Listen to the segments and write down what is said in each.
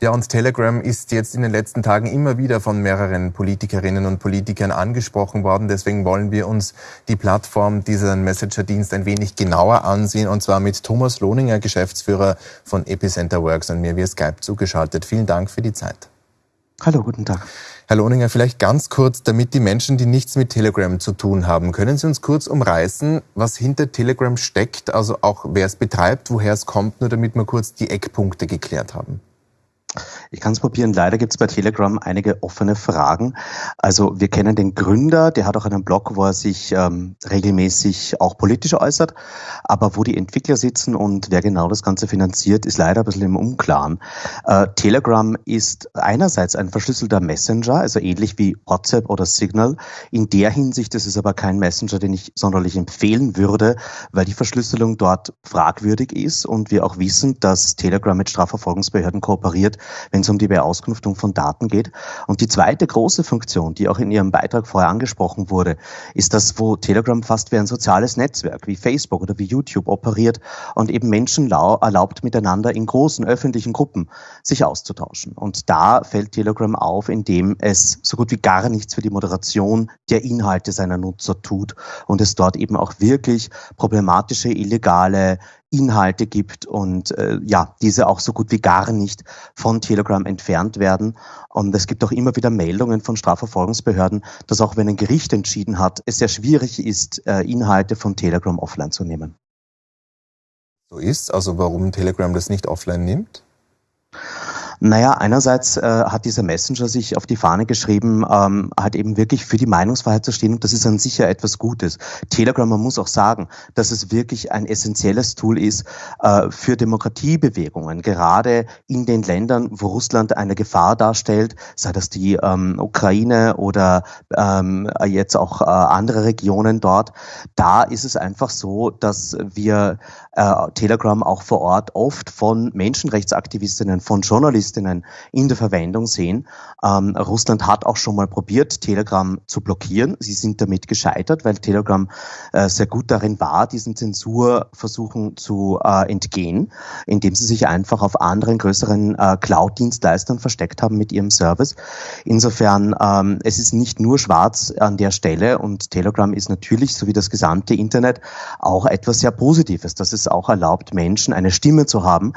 Ja, und Telegram ist jetzt in den letzten Tagen immer wieder von mehreren Politikerinnen und Politikern angesprochen worden. Deswegen wollen wir uns die Plattform, diesen Messenger-Dienst ein wenig genauer ansehen. Und zwar mit Thomas Lohninger, Geschäftsführer von Epicenter Works und mir via Skype zugeschaltet. Vielen Dank für die Zeit. Hallo, guten Tag. Herr Lohninger, vielleicht ganz kurz, damit die Menschen, die nichts mit Telegram zu tun haben, können Sie uns kurz umreißen, was hinter Telegram steckt, also auch wer es betreibt, woher es kommt, nur damit wir kurz die Eckpunkte geklärt haben. Ich kann es probieren. Leider gibt es bei Telegram einige offene Fragen. Also wir kennen den Gründer, der hat auch einen Blog, wo er sich ähm, regelmäßig auch politisch äußert. Aber wo die Entwickler sitzen und wer genau das Ganze finanziert, ist leider ein bisschen im Unklaren. Äh, Telegram ist einerseits ein verschlüsselter Messenger, also ähnlich wie WhatsApp oder Signal. In der Hinsicht ist es aber kein Messenger, den ich sonderlich empfehlen würde, weil die Verschlüsselung dort fragwürdig ist und wir auch wissen, dass Telegram mit Strafverfolgungsbehörden kooperiert, wenn es um die Beauskunftung von Daten geht. Und die zweite große Funktion, die auch in Ihrem Beitrag vorher angesprochen wurde, ist das, wo Telegram fast wie ein soziales Netzwerk wie Facebook oder wie YouTube operiert und eben Menschen erlaubt, miteinander in großen öffentlichen Gruppen sich auszutauschen. Und da fällt Telegram auf, indem es so gut wie gar nichts für die Moderation der Inhalte seiner Nutzer tut und es dort eben auch wirklich problematische, illegale Inhalte gibt und äh, ja, diese auch so gut wie gar nicht von Telegram entfernt werden. Und es gibt auch immer wieder Meldungen von Strafverfolgungsbehörden, dass auch wenn ein Gericht entschieden hat, es sehr schwierig ist, äh, Inhalte von Telegram offline zu nehmen. So ist, also warum Telegram das nicht offline nimmt? Naja, einerseits äh, hat dieser Messenger sich auf die Fahne geschrieben, ähm, halt eben wirklich für die Meinungsfreiheit zu stehen und das ist an sich ja etwas Gutes. Telegram, man muss auch sagen, dass es wirklich ein essentielles Tool ist äh, für Demokratiebewegungen, gerade in den Ländern, wo Russland eine Gefahr darstellt, sei das die ähm, Ukraine oder ähm, jetzt auch äh, andere Regionen dort. Da ist es einfach so, dass wir äh, Telegram auch vor Ort oft von Menschenrechtsaktivistinnen, von Journalistinnen in der Verwendung sehen. Ähm, Russland hat auch schon mal probiert, Telegram zu blockieren. Sie sind damit gescheitert, weil Telegram äh, sehr gut darin war, diesen Zensurversuchen zu äh, entgehen, indem sie sich einfach auf anderen größeren äh, Cloud-Dienstleistern versteckt haben mit ihrem Service. Insofern, ähm, es ist nicht nur schwarz an der Stelle und Telegram ist natürlich, so wie das gesamte Internet, auch etwas sehr Positives, dass es es auch erlaubt, Menschen eine Stimme zu haben.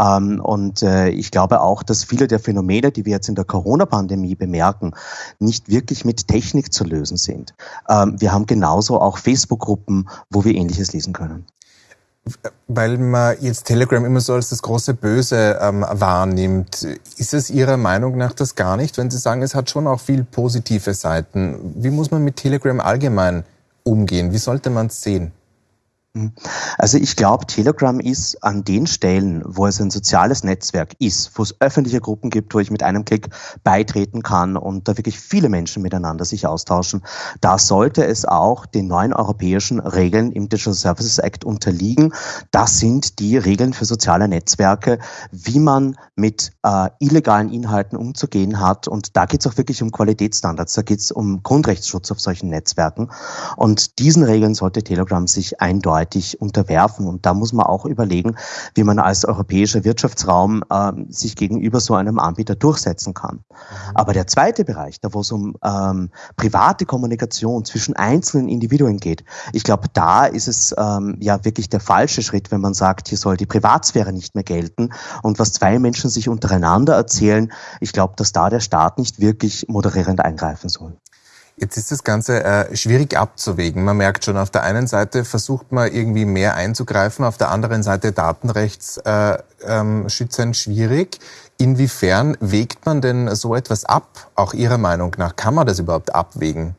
Ähm, und äh, ich glaube auch, dass viele der Phänomene, die wir jetzt in der Corona-Pandemie bemerken, nicht wirklich mit Technik zu lösen sind. Ähm, wir haben genauso auch Facebook-Gruppen, wo wir Ähnliches lesen können weil man jetzt Telegram immer so als das große Böse ähm, wahrnimmt. Ist es Ihrer Meinung nach das gar nicht, wenn Sie sagen, es hat schon auch viel positive Seiten? Wie muss man mit Telegram allgemein umgehen? Wie sollte man es sehen? Mhm. Also ich glaube, Telegram ist an den Stellen, wo es ein soziales Netzwerk ist, wo es öffentliche Gruppen gibt, wo ich mit einem Klick beitreten kann und da wirklich viele Menschen miteinander sich austauschen, da sollte es auch den neuen europäischen Regeln im Digital Services Act unterliegen. Das sind die Regeln für soziale Netzwerke, wie man mit äh, illegalen Inhalten umzugehen hat. Und da geht es auch wirklich um Qualitätsstandards, da geht es um Grundrechtsschutz auf solchen Netzwerken. Und diesen Regeln sollte Telegram sich eindeutig gegenseitig unterwerfen. Und da muss man auch überlegen, wie man als europäischer Wirtschaftsraum äh, sich gegenüber so einem Anbieter durchsetzen kann. Mhm. Aber der zweite Bereich, da wo es um ähm, private Kommunikation zwischen einzelnen Individuen geht, ich glaube, da ist es ähm, ja wirklich der falsche Schritt, wenn man sagt, hier soll die Privatsphäre nicht mehr gelten. Und was zwei Menschen sich untereinander erzählen, ich glaube, dass da der Staat nicht wirklich moderierend eingreifen soll. Jetzt ist das Ganze äh, schwierig abzuwägen. Man merkt schon, auf der einen Seite versucht man irgendwie mehr einzugreifen, auf der anderen Seite datenrechtsschützend äh, ähm, schwierig. Inwiefern wägt man denn so etwas ab, auch Ihrer Meinung nach? Kann man das überhaupt abwägen?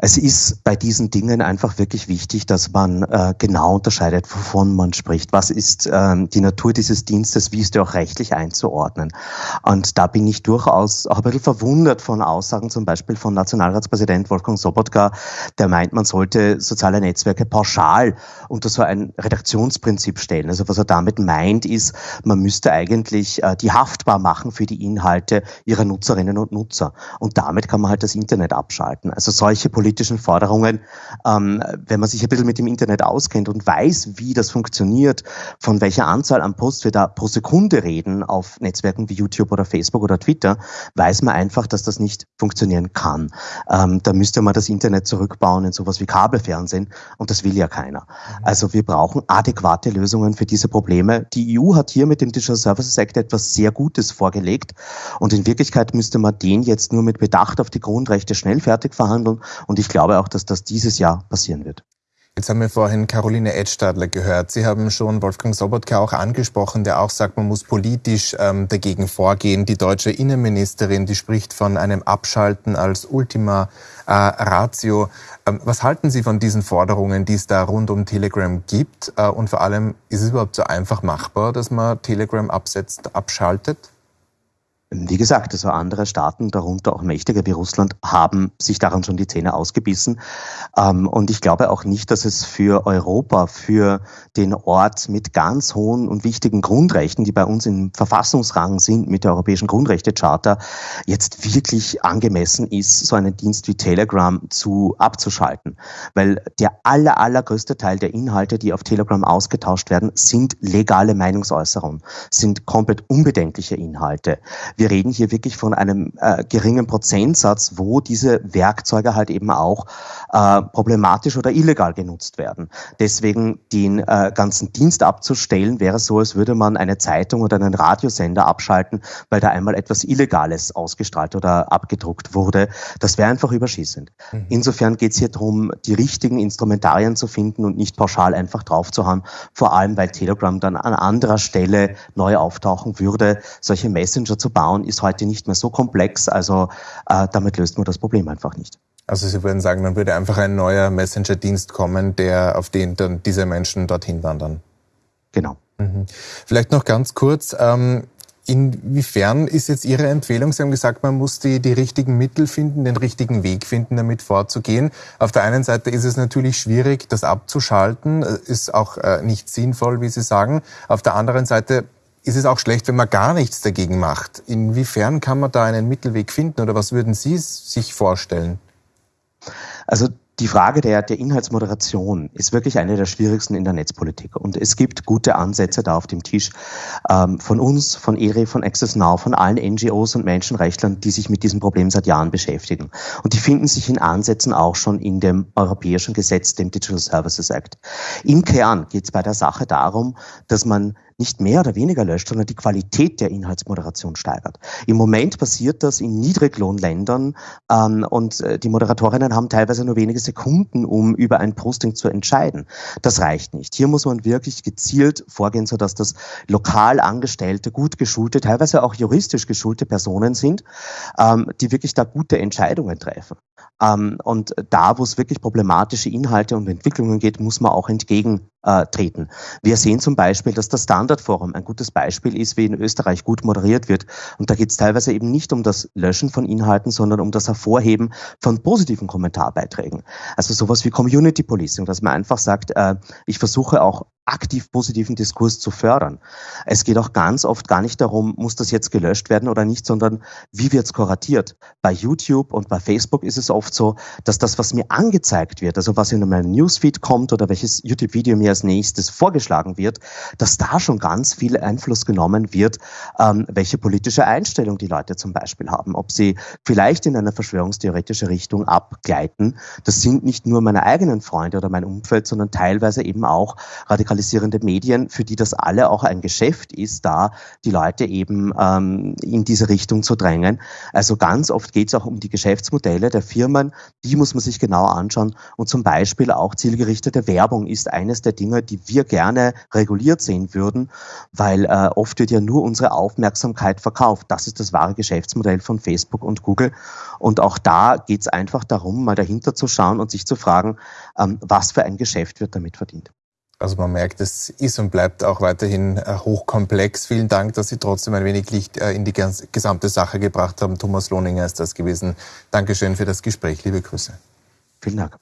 Es ist bei diesen Dingen einfach wirklich wichtig, dass man äh, genau unterscheidet, wovon man spricht. Was ist ähm, die Natur dieses Dienstes? Wie ist der auch rechtlich einzuordnen? Und da bin ich durchaus auch ein bisschen verwundert von Aussagen zum Beispiel von Nationalratspräsident Wolfgang Sobotka, der meint, man sollte soziale Netzwerke pauschal unter so ein Redaktionsprinzip stellen. Also was er damit meint, ist, man müsste eigentlich äh, die haftbar machen für die Inhalte ihrer Nutzerinnen und Nutzer. Und damit kann man halt das Internet abschalten. Also solche Politiken politischen Forderungen. Ähm, wenn man sich ein bisschen mit dem Internet auskennt und weiß, wie das funktioniert, von welcher Anzahl an Posts wir da pro Sekunde reden auf Netzwerken wie YouTube oder Facebook oder Twitter, weiß man einfach, dass das nicht funktionieren kann. Ähm, da müsste man das Internet zurückbauen in sowas wie Kabelfernsehen und das will ja keiner. Mhm. Also wir brauchen adäquate Lösungen für diese Probleme. Die EU hat hier mit dem Digital Services Act etwas sehr Gutes vorgelegt und in Wirklichkeit müsste man den jetzt nur mit Bedacht auf die Grundrechte schnell fertig verhandeln und ich glaube auch, dass das dieses Jahr passieren wird. Jetzt haben wir vorhin Caroline Edstadler gehört. Sie haben schon Wolfgang Sobotka auch angesprochen, der auch sagt, man muss politisch ähm, dagegen vorgehen. Die deutsche Innenministerin, die spricht von einem Abschalten als Ultima äh, Ratio. Ähm, was halten Sie von diesen Forderungen, die es da rund um Telegram gibt? Äh, und vor allem, ist es überhaupt so einfach machbar, dass man Telegram absetzt, abschaltet? Wie gesagt, also andere Staaten, darunter auch mächtiger wie Russland, haben sich daran schon die Zähne ausgebissen. Ähm, und ich glaube auch nicht, dass es für Europa, für den Ort mit ganz hohen und wichtigen Grundrechten, die bei uns im Verfassungsrang sind mit der Europäischen Grundrechtecharta, jetzt wirklich angemessen ist, so einen Dienst wie Telegram zu abzuschalten. Weil der aller, allergrößte Teil der Inhalte, die auf Telegram ausgetauscht werden, sind legale Meinungsäußerungen, sind komplett unbedenkliche Inhalte wir reden hier wirklich von einem äh, geringen Prozentsatz, wo diese Werkzeuge halt eben auch äh, problematisch oder illegal genutzt werden. Deswegen den äh, ganzen Dienst abzustellen, wäre so, als würde man eine Zeitung oder einen Radiosender abschalten, weil da einmal etwas Illegales ausgestrahlt oder abgedruckt wurde. Das wäre einfach überschießend. Mhm. Insofern geht es hier darum, die richtigen Instrumentarien zu finden und nicht pauschal einfach drauf zu haben, vor allem weil Telegram dann an anderer Stelle neu auftauchen würde. Solche Messenger zu bauen, ist heute nicht mehr so komplex, also äh, damit löst man das Problem einfach nicht. Also Sie würden sagen, dann würde einfach ein neuer Messenger-Dienst kommen, der auf den dann diese Menschen dorthin wandern. Genau. Mhm. Vielleicht noch ganz kurz. Ähm, Inwiefern ist jetzt Ihre Empfehlung? Sie haben gesagt, man muss die, die richtigen Mittel finden, den richtigen Weg finden, damit vorzugehen. Auf der einen Seite ist es natürlich schwierig, das abzuschalten, ist auch äh, nicht sinnvoll, wie Sie sagen. Auf der anderen Seite ist es auch schlecht, wenn man gar nichts dagegen macht. Inwiefern kann man da einen Mittelweg finden oder was würden Sie sich vorstellen? Also die Frage der, der Inhaltsmoderation ist wirklich eine der schwierigsten in der Netzpolitik. Und es gibt gute Ansätze da auf dem Tisch ähm, von uns, von ERE, von Access Now, von allen NGOs und Menschenrechtlern, die sich mit diesem Problem seit Jahren beschäftigen. Und die finden sich in Ansätzen auch schon in dem europäischen Gesetz, dem Digital Services Act. Im Kern geht es bei der Sache darum, dass man nicht mehr oder weniger löscht, sondern die Qualität der Inhaltsmoderation steigert. Im Moment passiert das in Niedriglohnländern ähm, und äh, die Moderatorinnen haben teilweise nur wenige Sekunden, um über ein Posting zu entscheiden. Das reicht nicht. Hier muss man wirklich gezielt vorgehen, sodass das lokal angestellte, gut geschulte, teilweise auch juristisch geschulte Personen sind, ähm, die wirklich da gute Entscheidungen treffen. Ähm, und da, wo es wirklich problematische Inhalte und Entwicklungen geht, muss man auch entgegentreten. Wir sehen zum Beispiel, dass das Standardforum ein gutes Beispiel ist, wie in Österreich gut moderiert wird. Und da geht es teilweise eben nicht um das Löschen von Inhalten, sondern um das Hervorheben von positiven Kommentarbeiträgen. Also sowas wie Community Policing, dass man einfach sagt, äh, ich versuche auch aktiv positiven Diskurs zu fördern. Es geht auch ganz oft gar nicht darum, muss das jetzt gelöscht werden oder nicht, sondern wie wird es kuratiert. Bei YouTube und bei Facebook ist es oft so, dass das, was mir angezeigt wird, also was in meinem Newsfeed kommt oder welches YouTube-Video mir als nächstes vorgeschlagen wird, dass da schon ganz viel Einfluss genommen wird, ähm, welche politische Einstellung die Leute zum Beispiel haben, ob sie vielleicht in eine verschwörungstheoretische Richtung abgleiten. Das sind nicht nur meine eigenen Freunde oder mein Umfeld, sondern teilweise eben auch radikal digitalisierende Medien, für die das alle auch ein Geschäft ist, da die Leute eben ähm, in diese Richtung zu drängen. Also ganz oft geht es auch um die Geschäftsmodelle der Firmen, die muss man sich genau anschauen. Und zum Beispiel auch zielgerichtete Werbung ist eines der Dinge, die wir gerne reguliert sehen würden, weil äh, oft wird ja nur unsere Aufmerksamkeit verkauft. Das ist das wahre Geschäftsmodell von Facebook und Google. Und auch da geht es einfach darum, mal dahinter zu schauen und sich zu fragen, ähm, was für ein Geschäft wird damit verdient. Also man merkt, es ist und bleibt auch weiterhin äh, hochkomplex. Vielen Dank, dass Sie trotzdem ein wenig Licht äh, in die gesamte Sache gebracht haben. Thomas Lohninger ist das gewesen. Dankeschön für das Gespräch. Liebe Grüße. Vielen Dank.